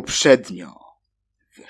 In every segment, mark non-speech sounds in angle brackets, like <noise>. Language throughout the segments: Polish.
Poprzednio. W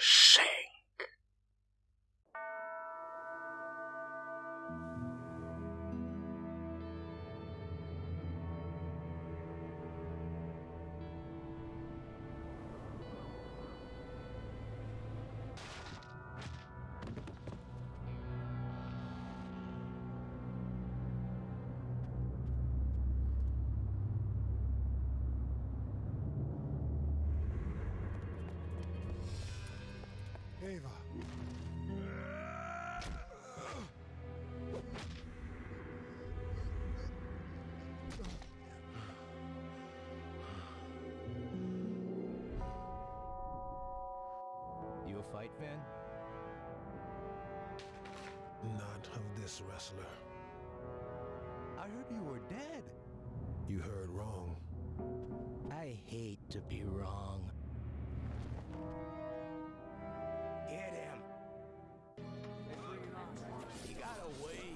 Not of this wrestler. I heard you were dead. You heard wrong. I hate to be wrong. Hit him. He got away.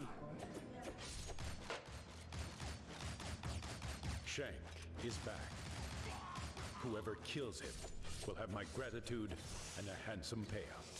Shank is back. Whoever kills him will have my gratitude and a handsome payout.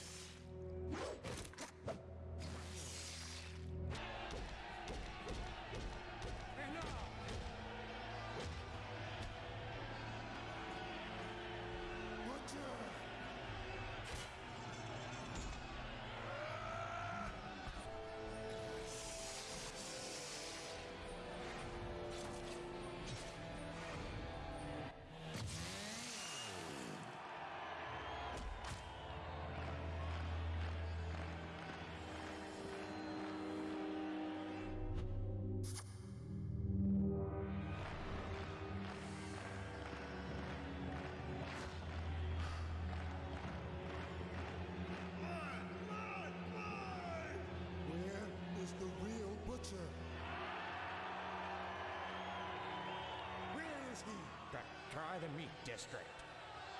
Try the meat district.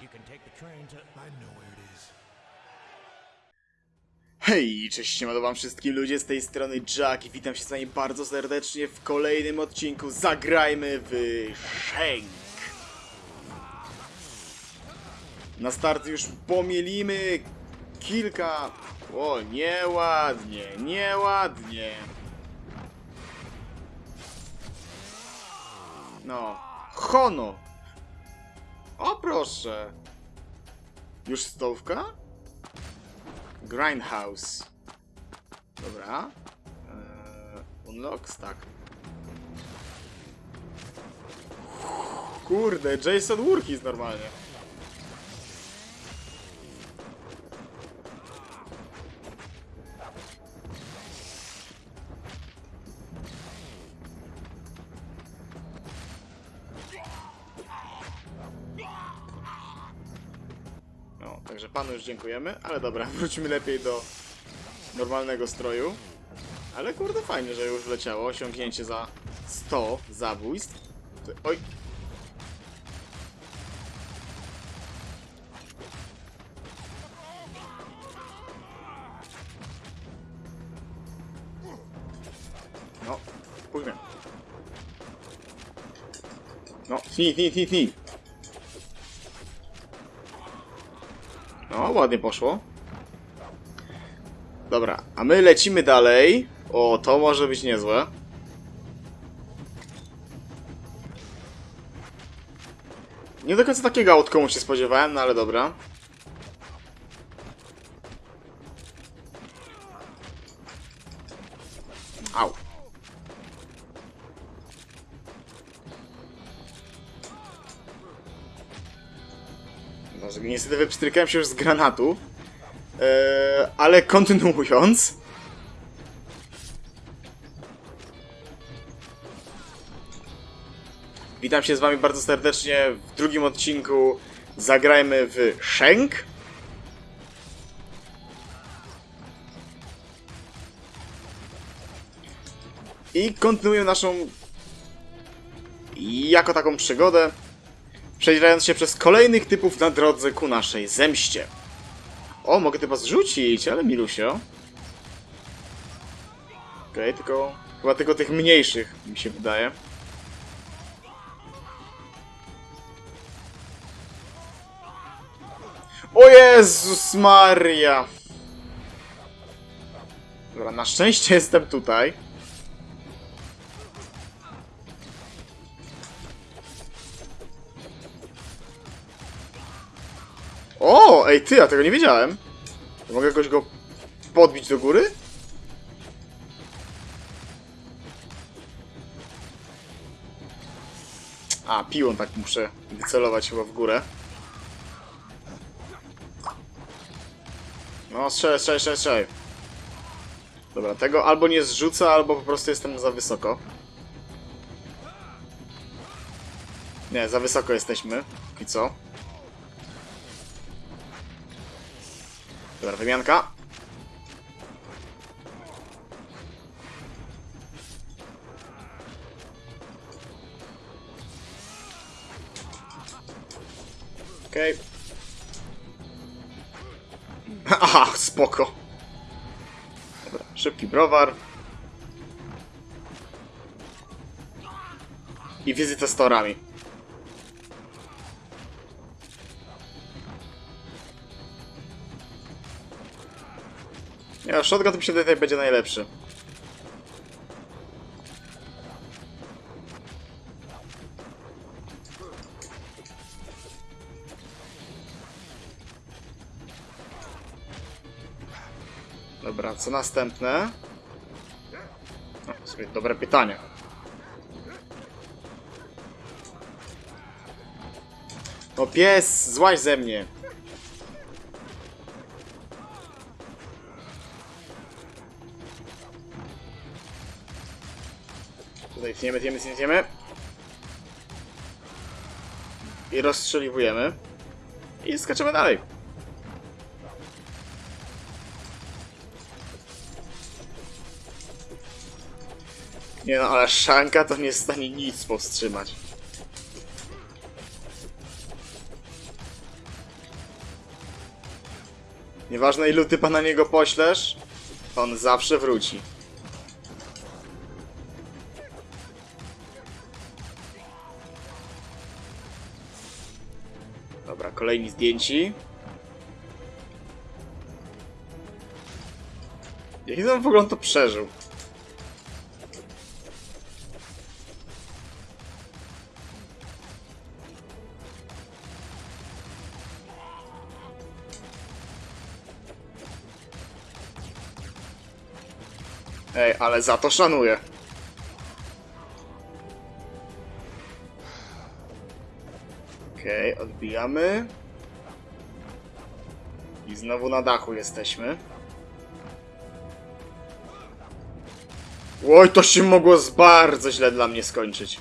You can take the train to. I know where it is. Hej, cześć, siemano wam wszystkim ludzie, z tej strony Jack i witam się z wami bardzo serdecznie w kolejnym odcinku Zagrajmy w Shenk. Na start już pomielimy kilka... O, nieładnie, nieładnie. No, Hono. Proszę. Już stołówka? Grindhouse. Dobra. Eee, unlocks, tak. Kurde, Jason Voorhees normalnie. Także panu już dziękujemy, ale dobra, <laughs> wróćmy lepiej do normalnego stroju. Ale kurde, fajnie, że już wleciało. Osiągnięcie za 100 zabójstw. Ty- Oj! No, pójdźmy. No, tnij, tnij, tnij, tnij. Ładnie poszło. Dobra, a my lecimy dalej. O, to może być niezłe. Nie do końca takiego outcome'u się spodziewałem, no ale dobra. Au. Niestety wypstrykałem się już z granatu. Eee, ale kontynuując. Witam się z wami bardzo serdecznie w drugim odcinku Zagrajmy w Shenk. I kontynuuję naszą jako taką przygodę, przedzierając się przez kolejnych typów na drodze ku naszej zemście. O, mogę chyba zrzucić, ale milusio. Okej, tylko... Chyba tylko tych mniejszych, mi się wydaje. O Jezus Maria! Dobra, na szczęście jestem tutaj. O, ej ty, ja tego nie wiedziałem. Mogę jakoś go podbić do góry? A, piłą tak muszę wycelować chyba w górę. No, strzelaj, strzelaj, strzelaj, strzelaj. Dobra, tego albo nie zrzucę, albo po prostu jestem za wysoko. Nie, za wysoko jesteśmy. I co? Wymianka. Okej. <laughs> Aha, spoko. Dobra, szybki browar. I wizyta z torami. Nie, shotgun to mi się tutaj będzie najlepszy. Dobra, co następne? No, w sumie dobre pytanie. No pies, złaź ze mnie. Tniemy, tniemy, tniemy. I rozstrzeliwujemy. I skaczemy dalej. Nie no, ale szanka to nie jest w stanie nic powstrzymać. Nieważne ilu typa na niego poślesz, on zawsze wróci. Dobra, kolejni zdjęci. Jak on w ogóle to przeżył? Ej, ale za to szanuję. Okej, odbijamy. I znowu na dachu jesteśmy. Oj, to się mogło z bardzo źle dla mnie skończyć.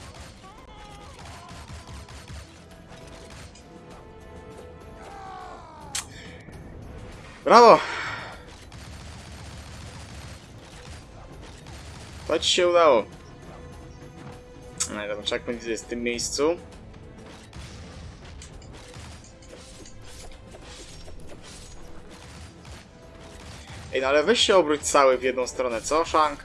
Brawo! To ci się udało. No dobra, checkpoint jest w tym miejscu. Ej, no ale weź się obróć cały w jedną stronę, co, Shank?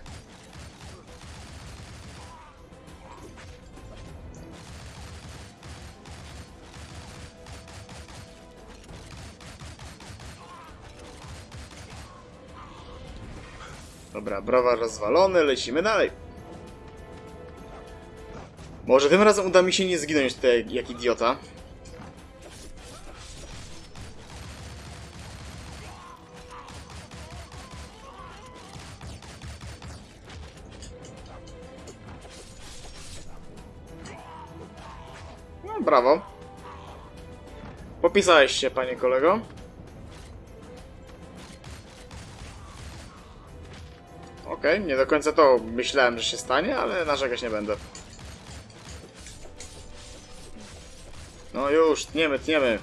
Dobra, browar rozwalony, lecimy dalej. Może tym razem uda mi się nie zginąć tutaj jak idiota. Popisałeś się, panie kolego. Okej, nie do końca to myślałem, że się stanie, ale narzekać nie będę. No już, tniemy, tniemy.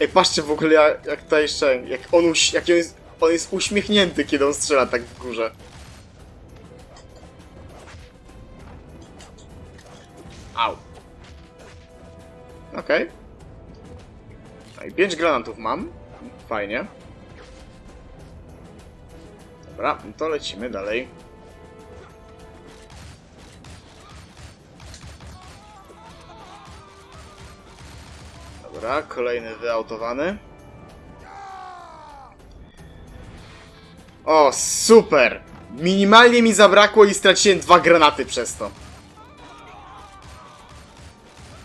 Ej, patrzcie w ogóle jak, jak ta jeszcze, jak on, jak on, jest, on jest uśmiechnięty, kiedy on strzela tak w górze. Au. Okej. No i 5 granatów mam. Fajnie. Dobra, no to lecimy dalej. Dobra, kolejny wyautowany. O, super! Minimalnie mi zabrakło i straciłem dwa granaty przez to.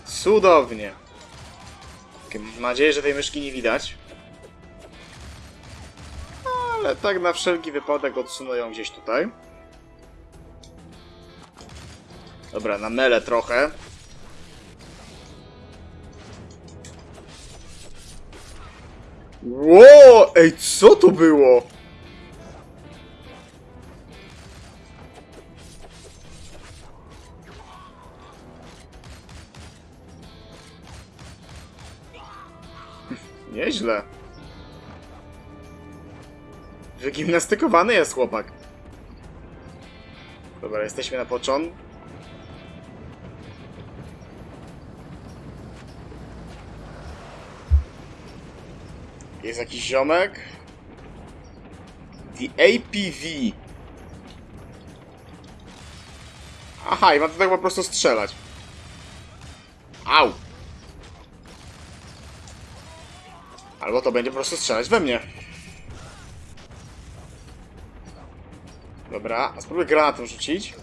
Cudownie. Mam nadzieję, że tej myszki nie widać. Ale tak na wszelki wypadek odsunę ją gdzieś tutaj. Dobra, na mele trochę. Ło! Ej, co to było? Nieźle. Wygimnastykowany jest chłopak. Dobra, jesteśmy na początku. Jest jakiś ziomek. The APV. Aha, i mam tutaj po prostu strzelać. Au! Albo to będzie po prostu strzelać we mnie. Dobra, a spróbuję granatem rzucić.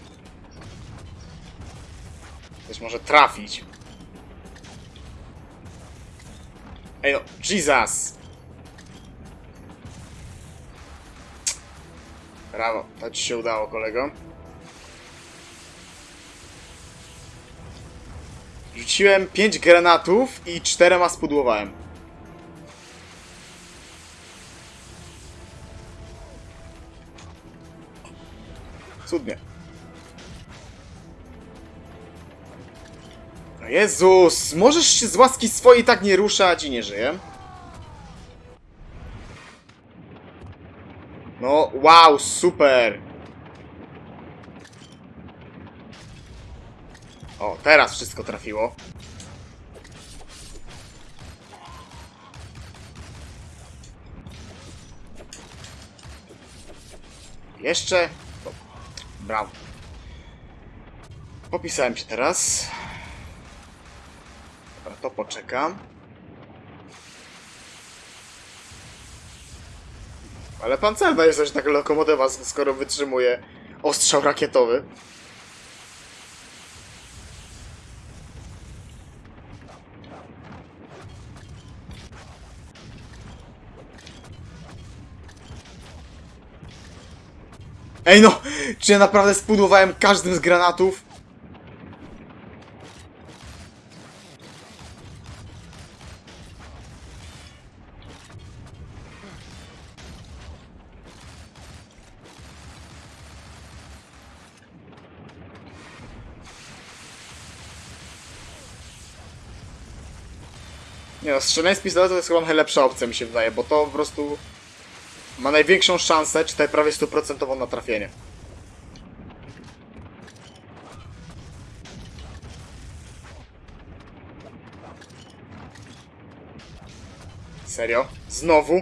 Coś może trafić. Ej no, Jesus! Brawo, to ci się udało, kolego. Rzuciłem 5 granatów i czterema spudłowałem. Cudnie. Jezus, możesz się z łaski swojej tak nie ruszać i nie żyję. No, wow, super. O, teraz wszystko trafiło. Jeszcze. Brawo. Popisałem się teraz. Dobra, to poczekam. Ale pancerna jest też taka lokomotywa, skoro wytrzymuje ostrzał rakietowy. Ej no! Czy ja naprawdę spudłowałem każdym z granatów? Strzelanie z pistoletu to jest chyba najlepsza opcja mi się wydaje, bo to po prostu ma największą szansę, czy tutaj prawie stuprocentową na trafienie. Serio? Znowu?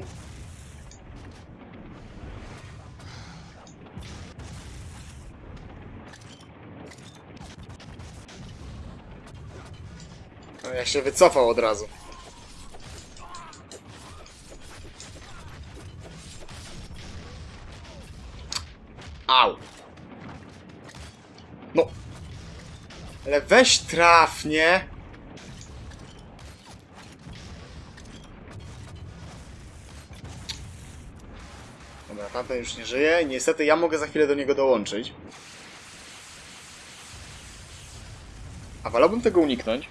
No, ja się wycofał od razu. Ale weź traf, nie? Dobra, tamten już nie żyje. Niestety ja mogę za chwilę do niego dołączyć. A wolałbym tego uniknąć.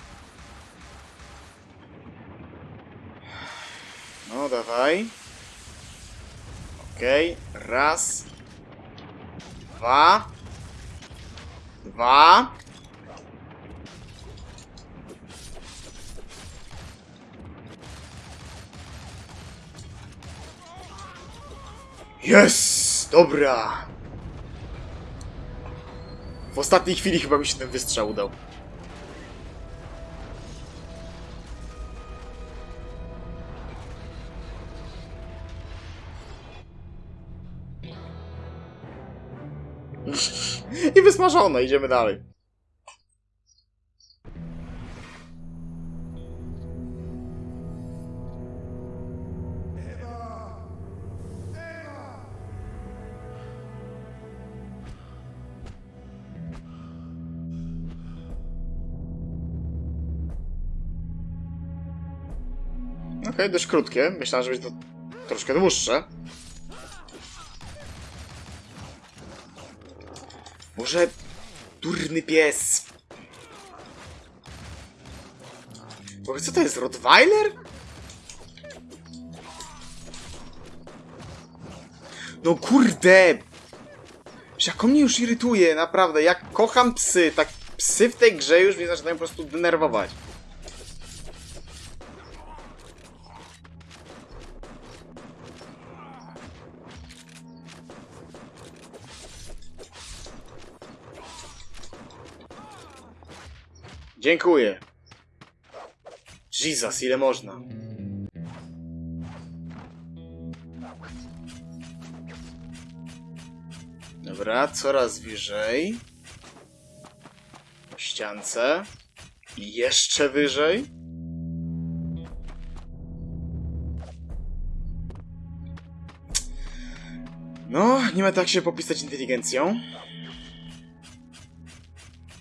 No, dawaj. Okej, raz, dwa, dwa. Jest! Dobra! W ostatniej chwili chyba mi się ten wystrzał udał. <laughs> I wysmażone, idziemy dalej. Okej, dość krótkie. Myślałem, że będzie to troszkę dłuższe. Może durny pies. Bo co to jest, Rottweiler? No kurde! Jak on mnie już irytuje, naprawdę. Jak kocham psy, tak psy w tej grze już mnie zaczynają po prostu denerwować. Dziękuję. Jesus, ile można? Dobra, coraz wyżej. Po ściance. I jeszcze wyżej. No, nie ma tak się popisać inteligencją.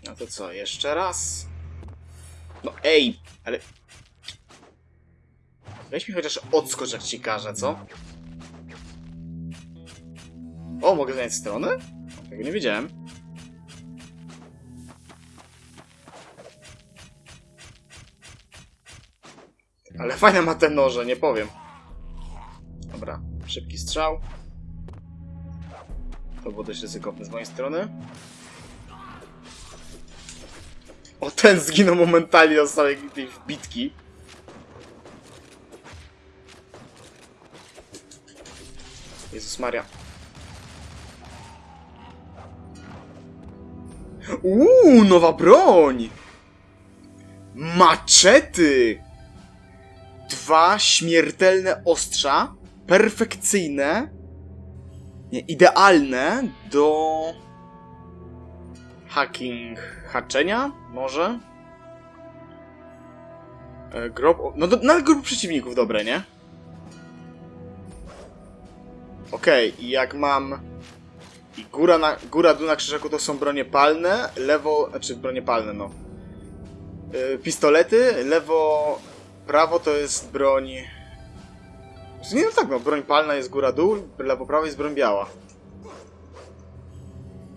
No to co, jeszcze raz? No ej, ale... Weź mi chociaż odskocz jak ci co? O, mogę zmieniać stronę? Tego nie wiedziałem. Ale fajne ma te noże, nie powiem. Dobra, szybki strzał. To było dość ryzykowne z mojej strony. O, ten zginął momentalnie na samej tej wbitki. Jezus Maria. Uuu, nowa broń! Maczety! Dwa śmiertelne ostrza, perfekcyjne, nie, idealne do hacking, haczenia, może? E, grob, no do, nawet grup przeciwników dobre, nie? Okej, i jak mam i góra, na, góra, dół na krzyżaku to są bronie palne, lewo, znaczy bronie palne, no. E, pistolety, lewo, prawo to jest broń... Nie, no tak, no, broń palna jest góra, dół, lewo, prawo jest broń biała.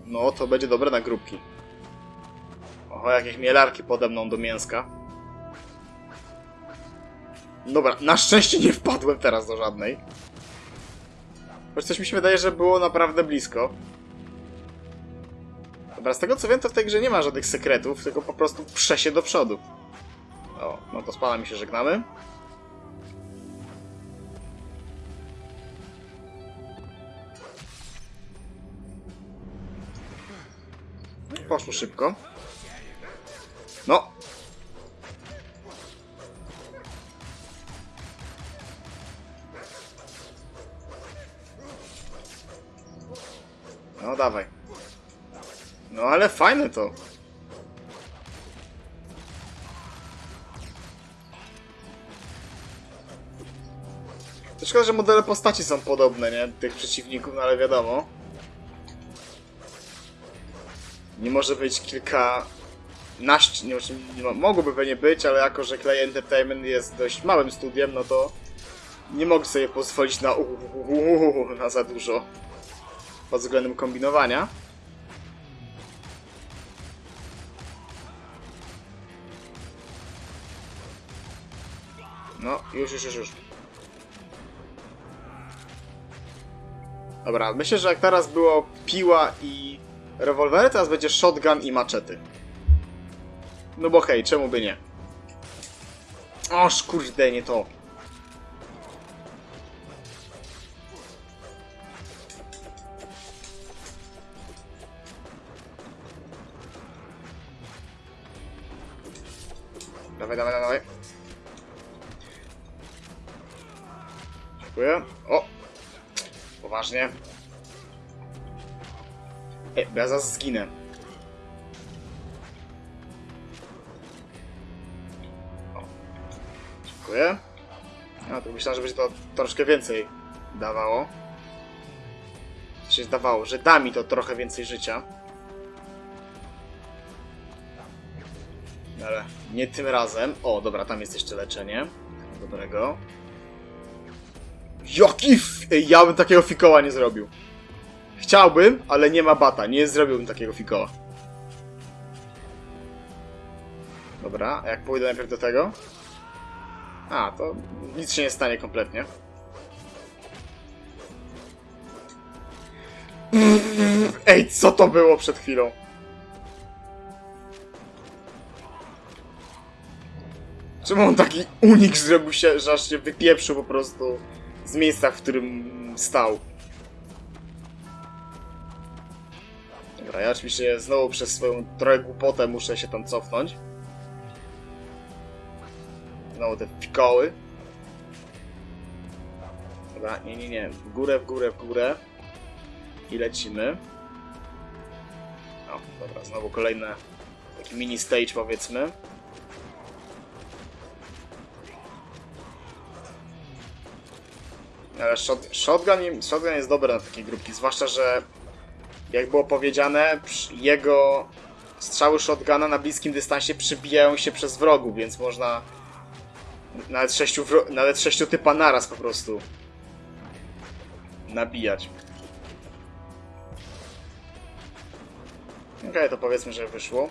No, to będzie dobre na grupki. Oho, jakieś mielarki pode mną do mięska. Dobra, na szczęście nie wpadłem teraz do żadnej. Choć coś mi się wydaje, że było naprawdę blisko. Dobra, z tego co wiem, to w tej grze nie ma żadnych sekretów, tylko po prostu prze się do przodu. O, no to z panami się żegnamy. Poszło szybko. No. No dawaj. No ale fajne to. Szkoda, że modele postaci są podobne, nie? Tych przeciwników, no ale wiadomo. Nie może być kilka... Naść, nie, nie, mo- mogłoby pewnie być, ale jako, że Clay Entertainment jest dość małym studiem, no to nie mogę sobie pozwolić na, uuu, na za dużo pod względem kombinowania. No, już, już, już, już. Dobra, myślę, że jak teraz było piła i rewolwery, teraz będzie shotgun i maczety. No bo hej, czemu by nie? Oż kurde, nie to. Dawaj, dawaj, dawaj. Dziękuję. O! Poważnie. Ej, ja zaraz zginę. O. Dziękuję. A, to myślałem, że będzie to troszkę więcej dawało. Co się zdawało, że da mi to trochę więcej życia. Ale nie tym razem. O, dobra, tam jest jeszcze leczenie. Dobrego. Jaki f... Ej, ja bym takiego fikoła nie zrobił. Chciałbym, ale nie ma bata. Nie zrobiłbym takiego fikoła. Dobra, a jak pójdę najpierw do tego? A, to nic się nie stanie kompletnie. Ej, co to było przed chwilą? Czemu on taki unik zrobił się, że aż się wypieprzył po prostu z miejsca, w którym stał? Dobra, ja oczywiście znowu przez swoją trochę głupotę muszę się tam cofnąć. Znowu te pikoły. Dobra, nie, nie, nie. W górę, w górę, w górę. I lecimy. O, dobra, znowu kolejne taki mini stage powiedzmy. Ale shot, shotgun, shotgun jest dobry na takie grupki, zwłaszcza, że jak było powiedziane, jego strzały shotguna na bliskim dystansie przybijają się przez wrogów, więc można nawet sześciu, nawet sześciu typa naraz po prostu nabijać. Okej, to powiedzmy, że wyszło.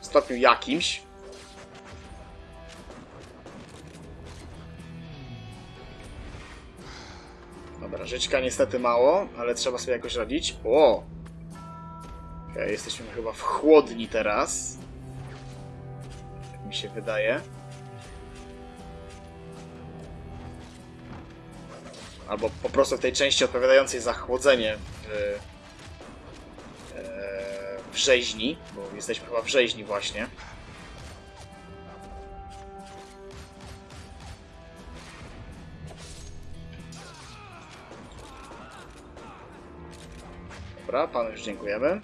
W stopniu jakimś. Żyćka niestety mało, ale trzeba sobie jakoś radzić. O! Okej, jesteśmy chyba w chłodni teraz. Tak mi się wydaje. Albo po prostu w tej części odpowiadającej za chłodzenie w, e, w rzeźni, bo jesteśmy chyba w rzeźni właśnie. Dobra, panu już dziękujemy.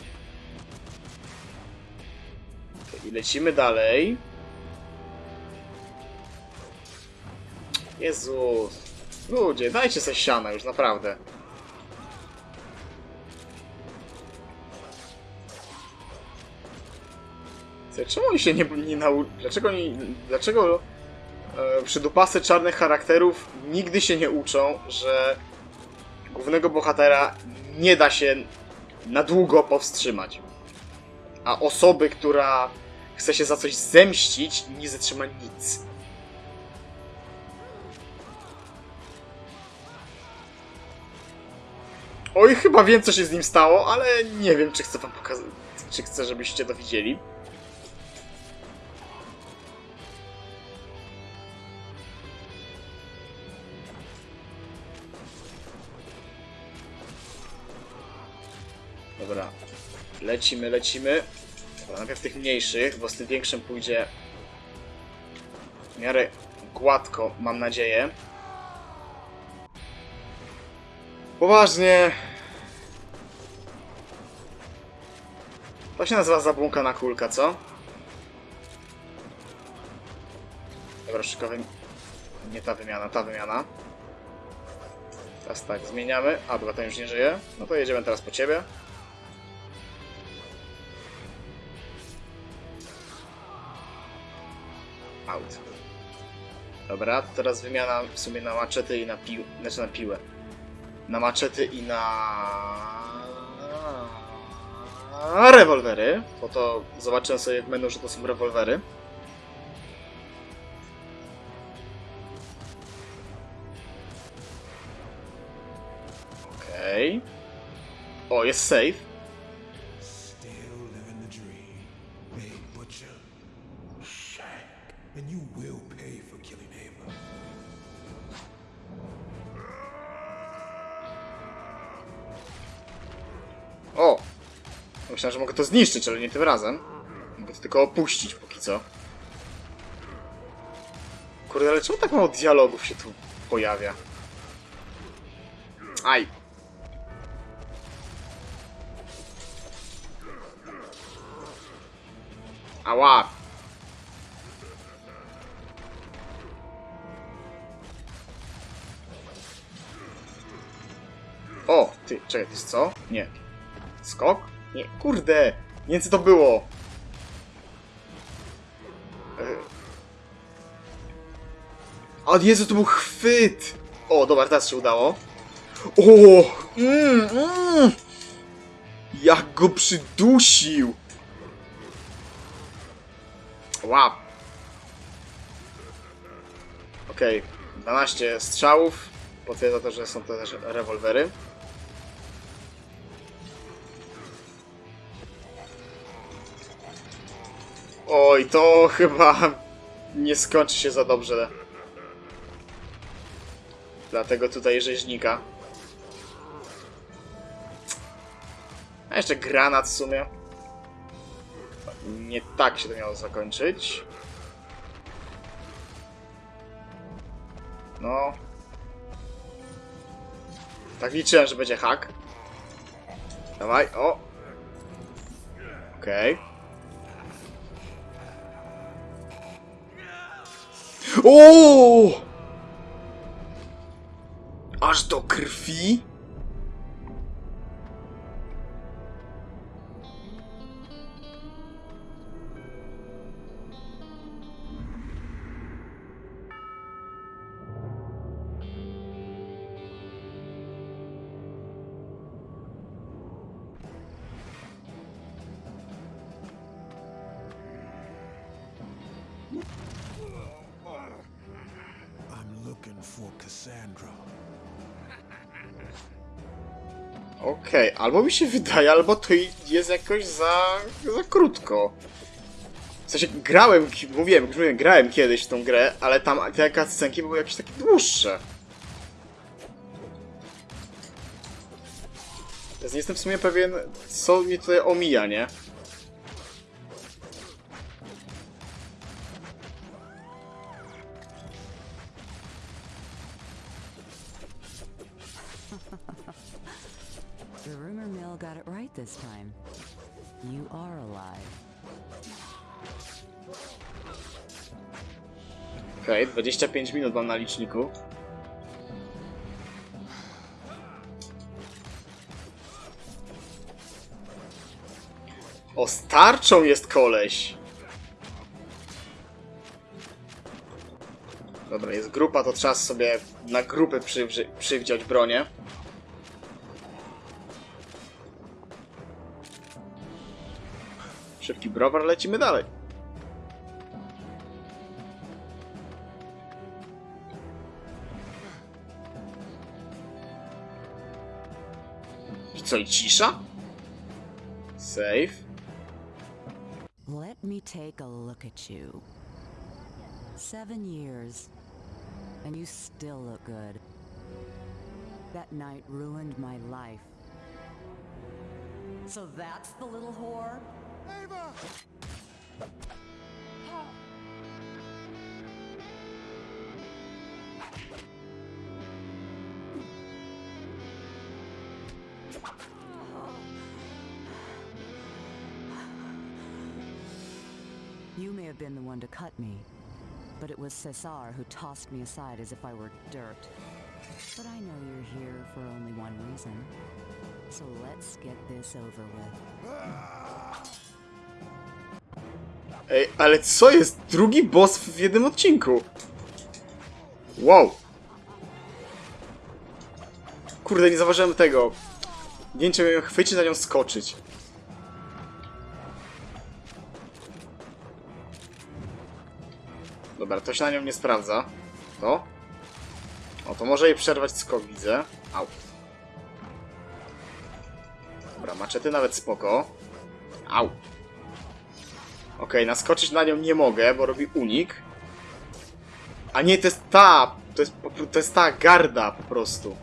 I lecimy dalej. Jezus. Ludzie, dajcie sobie siana już, naprawdę. Czemu oni się nie, nie. Dlaczego oni... Dlaczego e, przydupasy czarnych charakterów nigdy się nie uczą, że głównego bohatera nie da się na długo powstrzymać. A osoby, która chce się za coś zemścić, nie zatrzyma nic. Oj, chyba wiem, co się z nim stało, ale nie wiem, czy chcę wam pokazać, czy chcę, żebyście to widzieli. Lecimy, lecimy. Dobra, najpierw tych mniejszych, bo z tym większym pójdzie w miarę gładko, mam nadzieję. Poważnie. To się nazywa zabłąkana kulka, co? Dobra, szykowy... Nie ta wymiana, ta wymiana. Teraz tak, zmieniamy. A, dobra, ten już nie żyje. No to jedziemy teraz po ciebie. Dobra, teraz wymiana w sumie na maczety i na pił... Znaczy na piłę. Na maczety i na... rewolwery. Bo to zobaczyłem sobie w menu, że to są rewolwery. Okej. O, jest save. Myślałem, że mogę to zniszczyć, ale nie tym razem. Mogę to tylko opuścić póki co. Kurde, ale czemu tak mało dialogów się tu pojawia? Aj! Ała! O! Ty, czekaj, to jest co? Nie. Skok? Nie, kurde! Nie wiem co to było! E. O Jezu, to był chwyt! O, dobra, teraz się udało. O! Mm, mm. Jak go przydusił! Wow. Okej, 12 strzałów. Potwierdza to, że są to też rewolwery. Oj, to <laughs> chyba nie skończy się za dobrze. Dlatego tutaj rzeźnika. A jeszcze granat w sumie. Nie tak się to miało zakończyć. No. Tak liczyłem, że będzie hak. Dawaj, o. Okej. O! Aż do krwi? Okej, albo mi się wydaje, albo to jest jakoś za, za krótko. W sensie grałem, mówiłem, już mówiłem, grałem kiedyś w tą grę, ale tam te cutscenki były jakieś takie dłuższe. Więc nie jestem w sumie pewien, co mnie tutaj omija, nie? 25 minut mam na liczniku. O, starczą jest koleś! Dobra, jest grupa, to trzeba sobie na grupy przywdziać bronię. Szybki browar, lecimy dalej. Co, i cisza? Save. Let me take a look at you. Seven years, and you still look good. That night ruined my life. So that's the little whore? You have been the one to cut me, but it was Cesar who tossed me aside as if I were dirt. But I know you're here for only one reason. So let's get this over with. Ej, ale co jest? Drugi boss w jednym odcinku. Wow. Kurde, nie zauważyłem tego. Nie wiem, czy chwycić, na nią skoczyć. Dobra, to się na nią nie sprawdza. To? O, to może jej przerwać skok, widzę. Au. Dobra, maczety nawet spoko. Au. Okej, naskoczyć na nią nie mogę, bo robi unik. A nie, to jest ta! To jest, to jest ta garda po prostu.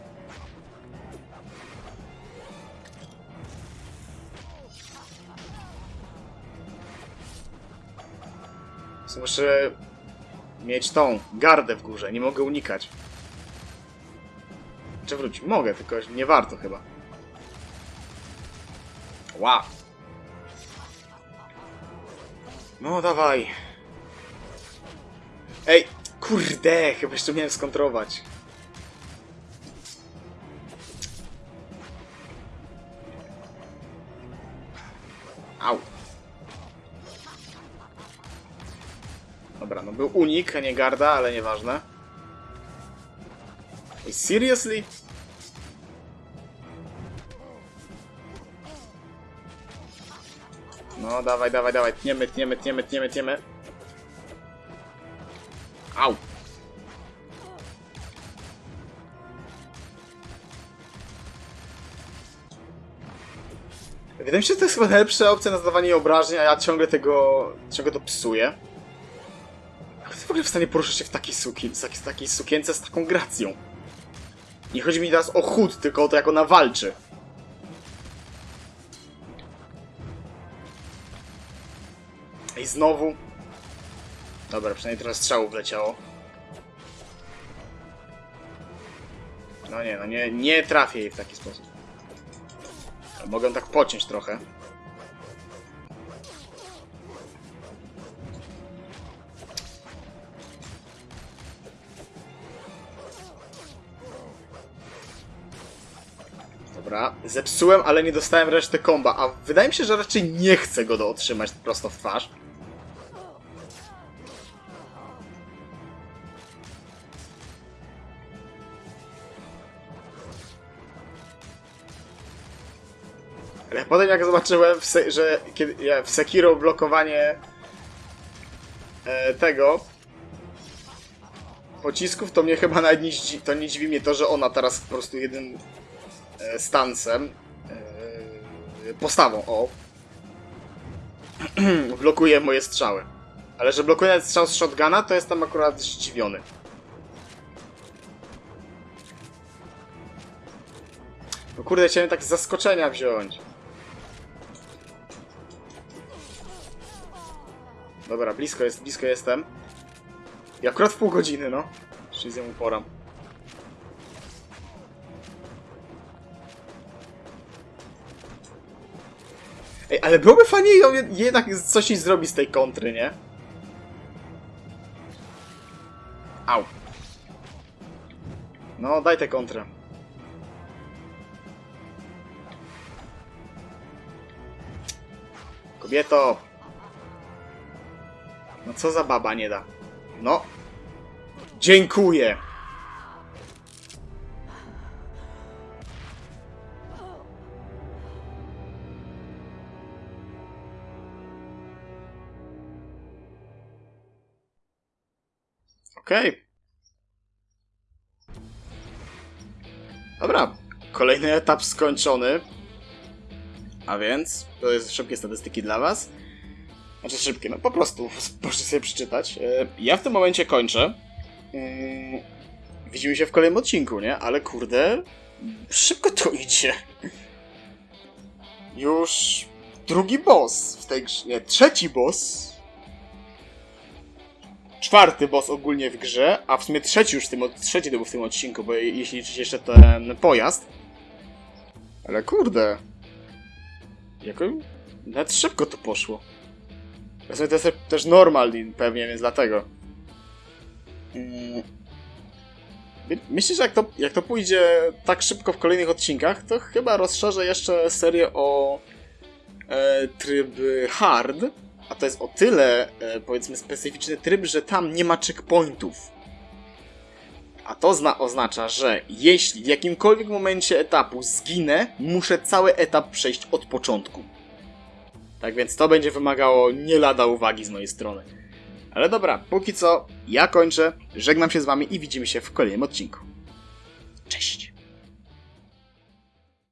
Muszę mieć tą gardę w górze, nie mogę unikać. Czy wróć? Mogę, tylko nie warto chyba. Wow. No dawaj. Ej, kurde, chyba jeszcze miałem skontrować. Był unik, a nie garda, ale nieważne. Ej, seriously? No, dawaj, dawaj, dawaj, tniemy, tniemy, tniemy, tniemy, tniemy. Au! Wydaje mi się, że to jest chyba najlepsza opcja na zadawanie obrażeń, a ja ciągle tego, ciągle to psuję. W stanie poruszać się w takiej, suki, w takiej sukience z taką gracją? Nie chodzi mi teraz o chód, tylko o to, jak ona walczy. I znowu. Dobra, przynajmniej trochę strzałów wleciało. No nie, no nie, nie trafię jej w taki sposób. Mogę tak pociąć trochę. Dobra, zepsułem, ale nie dostałem reszty komba, a wydaje mi się, że raczej nie chcę go otrzymać prosto w twarz. Ale potem jak zobaczyłem, że w Sekiro blokowanie e, tego pocisków, to mnie chyba nawet nie, to nie dziwi mnie to, że ona teraz po prostu e, stansem, e, postawą, o, <clears throat> blokuje moje strzały. Ale że blokuje strzał z shotguna, to jestem akurat zdziwiony. No kurde, chciałem tak zaskoczenia wziąć. Dobra, blisko jest, blisko jestem. I akurat w pół godziny, no. Czyli z nią poram. Ale byłoby fajnie ją jed- jednak coś jej zrobi z tej kontry, nie? Au. No, daj tę kontrę. Kobieto! No co za baba nie da? No. Dziękuję! Okej. Dobra, kolejny etap skończony. A więc, to jest szybkie statystyki dla was. Znaczy szybkie, no po prostu, <laughs> proszę sobie przeczytać. E, Ja w tym momencie kończę. Mm, Widzimy się w kolejnym odcinku, nie? Ale kurde, szybko to <laughs> idzie. Już drugi boss w tej grze, nie, trzeci boss. Czwarty boss ogólnie w grze, a w sumie trzeci już w tym, trzeci to był w tym odcinku, bo je- jeśli liczyć jeszcze ten pojazd. Ale kurde. Jako... Nawet szybko to poszło. W sumie to jest też normal pewnie, więc dlatego. Mm. My- Myślę, że jak to, jak to pójdzie tak szybko w kolejnych odcinkach, to chyba rozszerzę jeszcze serię o e, tryb hard. A to jest o tyle, e, powiedzmy, specyficzny tryb, że tam nie ma checkpointów. A to zna oznacza, że jeśli w jakimkolwiek momencie etapu zginę, muszę cały etap przejść od początku. Tak więc to będzie wymagało nie lada uwagi z mojej strony. Ale dobra, póki co ja kończę, żegnam się z wami i widzimy się w kolejnym odcinku. Cześć!